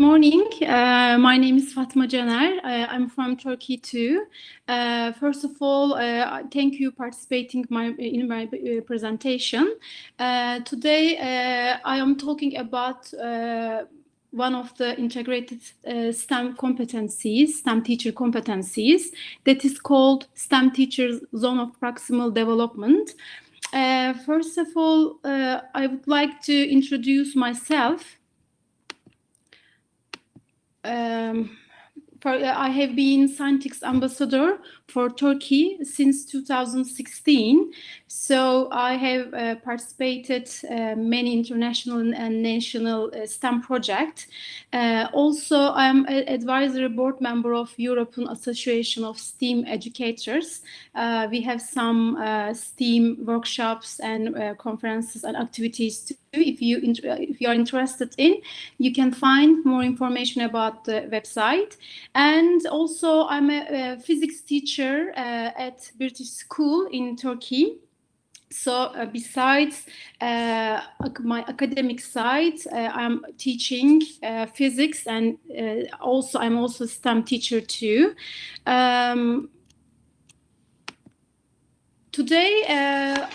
morning. Uh, my name is Fatma Caner. Uh, I'm from Turkey too. Uh, first of all, uh, thank you for participating my, in my uh, presentation. Uh, today, I am talking about one of the integrated STEM competencies, STEM teacher competencies, that is called STEM Teachers Zone of Proximal Development. first of all, I would like to introduce myself um, for, uh, I have been Scientix ambassador for Turkey since 2016. So I have uh, participated uh, many international and national uh, STEM projects. Uh, also, I'm an advisory board member of European Association of STEAM Educators. Uh, we have some STEAM workshops and conferences and activities too. If you if you are interested in, you can find more information about the website. And also, I'm a, a physics teacher uh, at British School in Turkey. So uh, besides uh, my academic side, I'm teaching physics and also I'm also STEM teacher too. Um, Today, uh,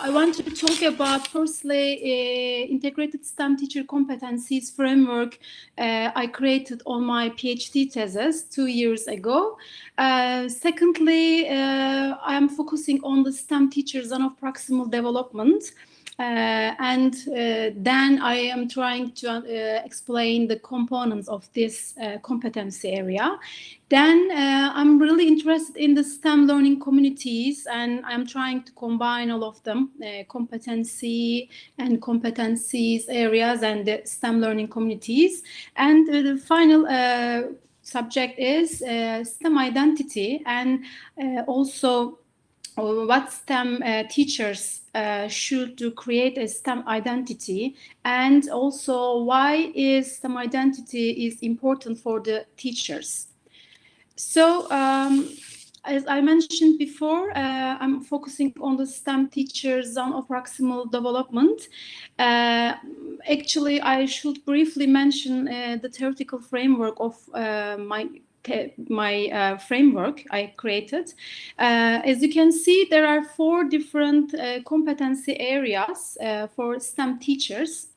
I want to talk about firstly uh, integrated STEM teacher competencies framework uh, I created on my PhD thesis two years ago. Uh, secondly, uh, I am focusing on the STEM teachers zone of proximal development. Uh, and uh, then I am trying to uh, explain the components of this competency area. Then I'm really interested in the STEM learning communities and I'm trying to combine all of them, competency and competencies areas and the STEM learning communities. And the final subject is uh, STEM identity and uh, also what STEM uh, teachers uh, should to create a STEM identity and also why is STEM identity is important for the teachers. So um, as I mentioned before, uh, I'm focusing on the STEM teachers zone of proximal development. Uh, actually, I should briefly mention uh, the theoretical framework of uh, my my uh, framework I created. Uh, as you can see, there are four different uh, competency areas uh, for STEM teachers.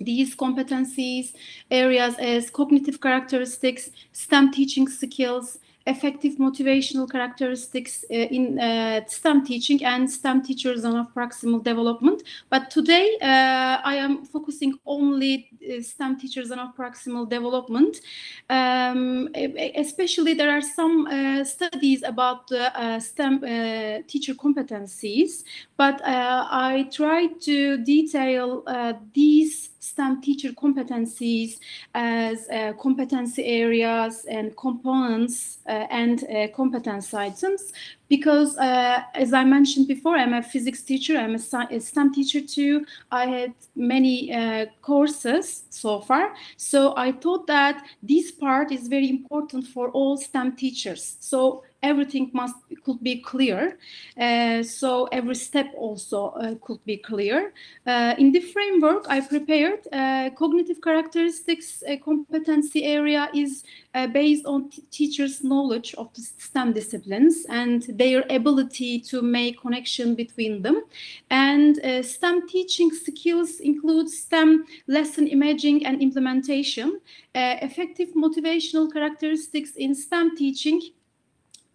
These competencies areas as cognitive characteristics, STEM teaching skills, effective motivational characteristics uh, in uh, STEM teaching and STEM teachers zone of proximal development. But today uh, I am focusing only uh, STEM teachers zone of proximal development. Um, especially there are some uh, studies about STEM teacher competencies, but I try to detail these STEM teacher competencies as uh, competency areas and components uh, and uh, competence items because uh, as I mentioned before, I'm a physics teacher, I'm a, STEM teacher too. I had many uh, courses so far. So I thought that this part is very important for all STEM teachers. So everything must could be clear. Uh, so every step also uh, could be clear. Uh, in the framework I prepared, uh, cognitive characteristics competency area is based on teachers' knowledge of the STEM disciplines and their ability to make connection between them. And uh, STEM teaching skills include STEM lesson imaging and implementation, uh, effective motivational characteristics in STEM teaching,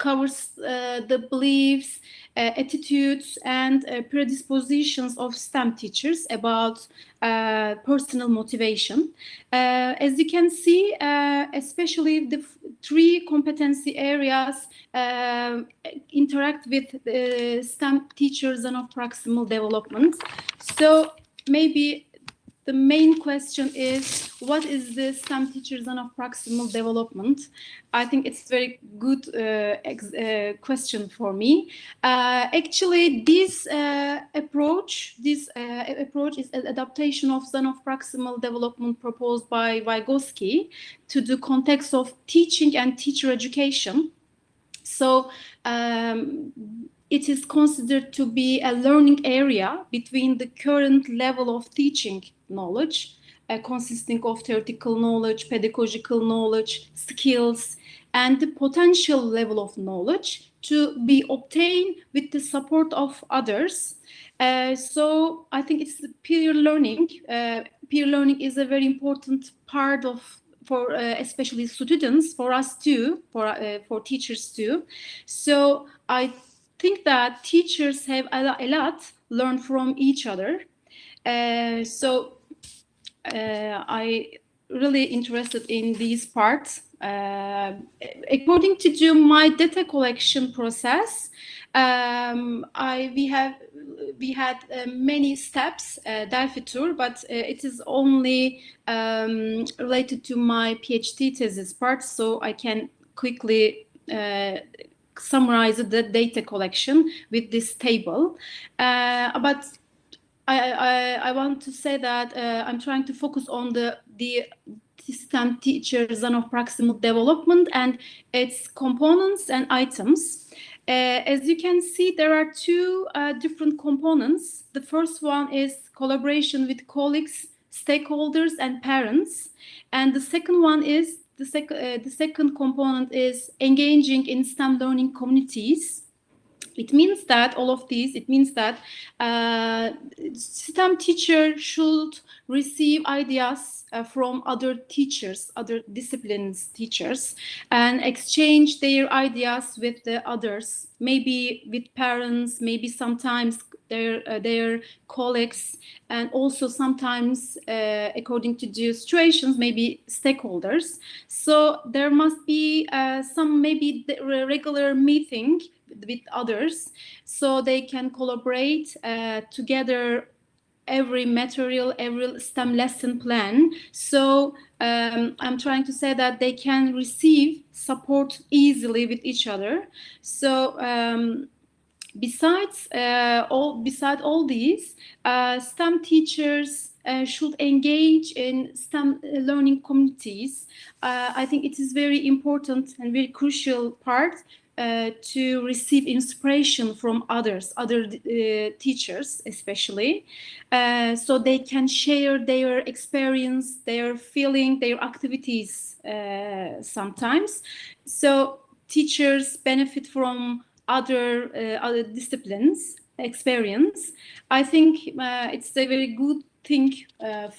covers uh, the beliefs, uh, attitudes, and uh, predispositions of STEM teachers about personal motivation. As you can see, especially the three competency areas interact with STEM teachers zone of proximal development. So maybe the main question is what is the STEM teachers zone of proximal development? I think it's very good uh, uh, question for me. Uh, actually, this uh, approach, this uh, approach is an adaptation of zone of proximal development proposed by Vygotsky to the context of teaching and teacher education. So um, it is considered to be a learning area between the current level of teaching knowledge uh, consisting of theoretical knowledge, pedagogical knowledge, skills, and the potential level of knowledge to be obtained with the support of others. Uh, so I think it's peer learning. Uh, peer learning is a very important part of for uh, especially students, for us too, for uh, for teachers too. So I think that teachers have a, lot learned from each other. Uh, so I really interested in these parts. Uh, according to my data collection process, um, I we have we had uh, many steps uh, Delphi tour, but uh, it is only um, related to my PhD thesis part, so I can quickly uh, summarize the data collection with this table. Uh, but I, I, I, want to say that uh, I'm trying to focus on the the STEM teacher zone of proximal development and its components and items. Uh, as you can see, there are two uh, different components. The first one is collaboration with colleagues, stakeholders, and parents. And the second one is, the, sec uh, the second component is engaging in STEM learning communities. It means that all of these, it means that uh, STEM teacher should receive ideas uh, from other teachers, other disciplines teachers, and exchange their ideas with the others, maybe with parents, maybe sometimes their uh, their colleagues, and also sometimes, uh, according to the situations, maybe stakeholders. So there must be uh, some maybe regular meeting with others so they can collaborate uh, together every material, every STEM lesson plan. So um, I'm trying to say that they can receive support easily with each other. So um, besides uh, all, beside all these, uh, STEM teachers uh, should engage in STEM learning communities. Uh, I think it is very important and very crucial part uh, to receive inspiration from others, other uh, teachers especially, uh, so they can share their experience, their feeling, their activities uh, sometimes. So teachers benefit from other, uh, other disciplines experience. I think it's a very good thing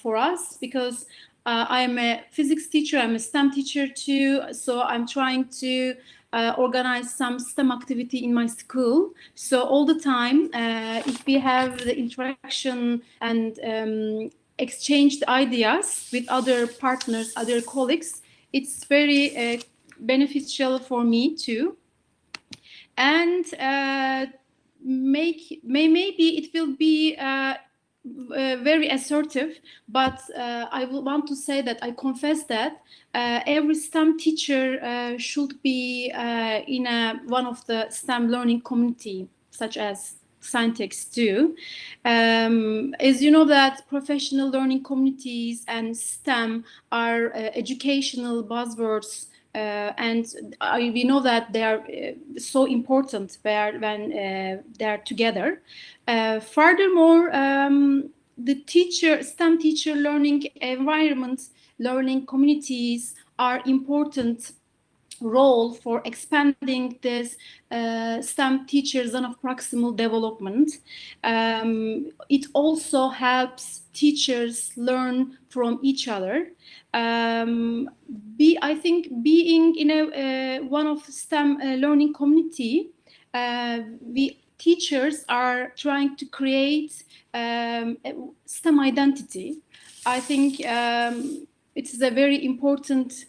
for us because I'm a physics teacher, I'm a STEM teacher too, so I'm trying to uh, organize some STEM activity in my school. So all the time, uh, if we have the interaction and um, exchange the ideas with other partners, other colleagues, it's very uh, beneficial for me too. And uh, make may maybe it will be uh, very assertive, but uh, I want to say that I confess that uh, every STEM teacher uh, should be uh, in a, one of the STEM learning community, such as Scientix do. Um, as you know that professional learning communities and STEM are educational buzzwords and uh, we know that they are uh, so important where, when they are together. furthermore, um, the teacher, STEM teacher learning environments, learning communities are important role for expanding this uh, STEM teacher zone of proximal development. Um, it also helps teachers learn from each other. Um, be, I think being in a uh, one of STEM uh, learning community, uh, we teachers are trying to create um, STEM identity. I think um, it is a very important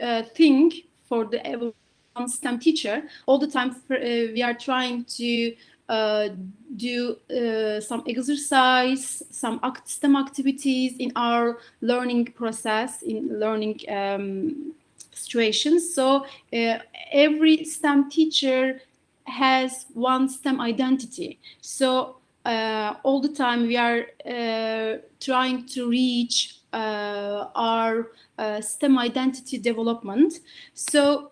uh, thing for the one STEM teacher. All the time uh, we are trying to uh, do uh, some exercise, some act STEM activities in our learning process, in learning um, situations. So uh, every STEM teacher has one STEM identity. So uh, all the time we are uh, trying to reach our STEM identity development. So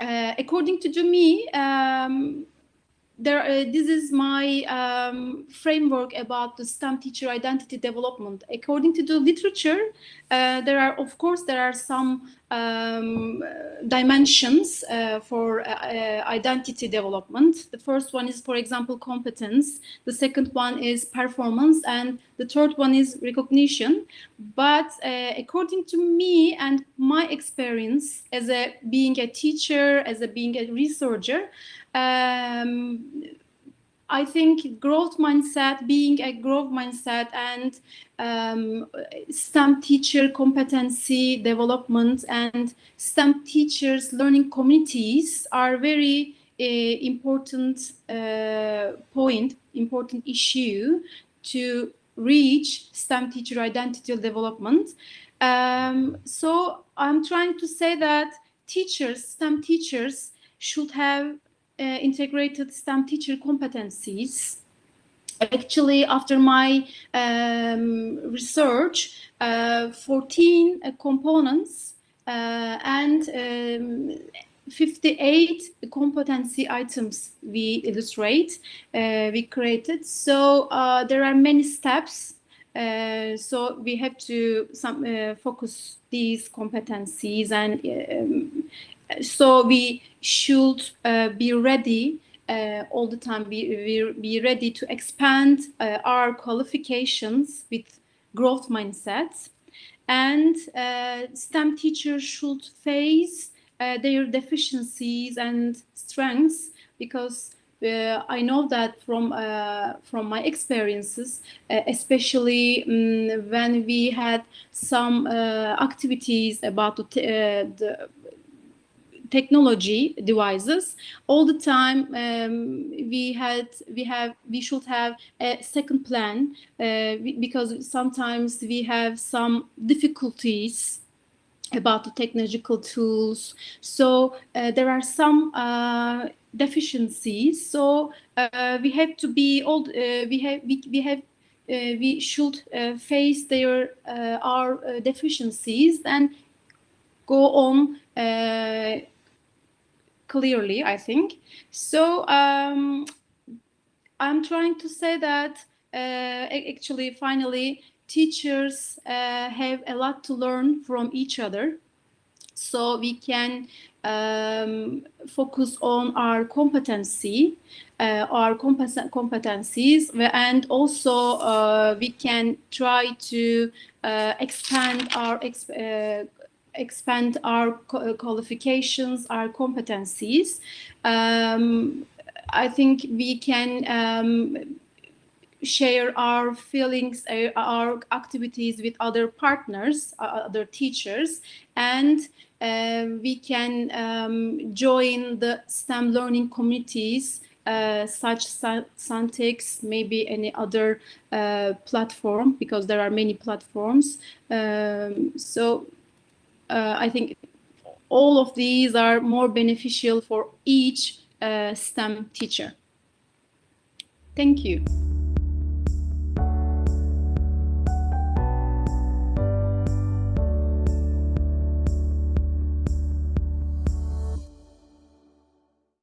according to me, um, there, uh, this is my um, framework about the STEM teacher identity development. According to the literature, uh, there are, of course, there are some um, dimensions uh, for uh, uh, identity development. The first one is, for example, competence. The second one is performance, and the third one is recognition. But uh, according to me and my experience as a being a teacher, as a being a researcher, um, I think growth mindset, being a growth mindset and um, STEM teacher competency development and STEM teachers learning communities are very uh, important uh, point, important issue to reach STEM teacher identity development. Um, so I'm trying to say that teachers, STEM teachers should have uh, integrated STEM teacher competencies. Actually, after my um, research, uh, 14 uh, components uh, and um, 58 competency items we illustrate, uh, we created. So uh, there are many steps. so we have to some, focus these competencies and um, so we should uh, be ready uh, all the time. Be, be, be ready to expand uh, our qualifications with growth mindsets. And uh, STEM teachers should face uh, their deficiencies and strengths because uh, I know that from from my experiences, especially um, when we had some activities about the, the technology devices. All the time um, we had we have we should have a second plan uh, because sometimes we have some difficulties about the technological tools. So uh, there are some uh, deficiencies. So uh, we have to be all uh, we have we, we have uh, we should face their our deficiencies and go on clearly, I think. So um, I'm trying to say that uh, actually, finally, teachers uh, have a lot to learn from each other. So we can um, focus on our competency, uh, our competencies, and also uh, we can try to uh, expand our exp uh, expand our qualifications, our competencies. Um, I think we can um, share our feelings, uh, our activities with other partners, uh, other teachers, and uh, we can um, join the STEM learning communities uh, such Scientix, maybe any other uh, platform, because there are many platforms. Um, so uh, I think all of these are more beneficial for each uh, STEM teacher. Thank you.